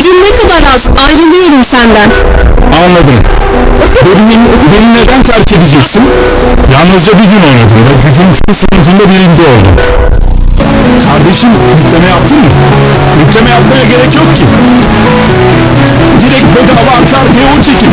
Gücün ne kadar az ayrılıyorum senden. Anladım. Beni, beni neden terk edeceksin? Yalnızca bir gün oynadım ve gücün sonucunda birinci oldum. Kardeşim yükleme yaptın mı? Yükleme yapmaya gerek yok ki. Direkt bedava arka arkaya o çekiyor.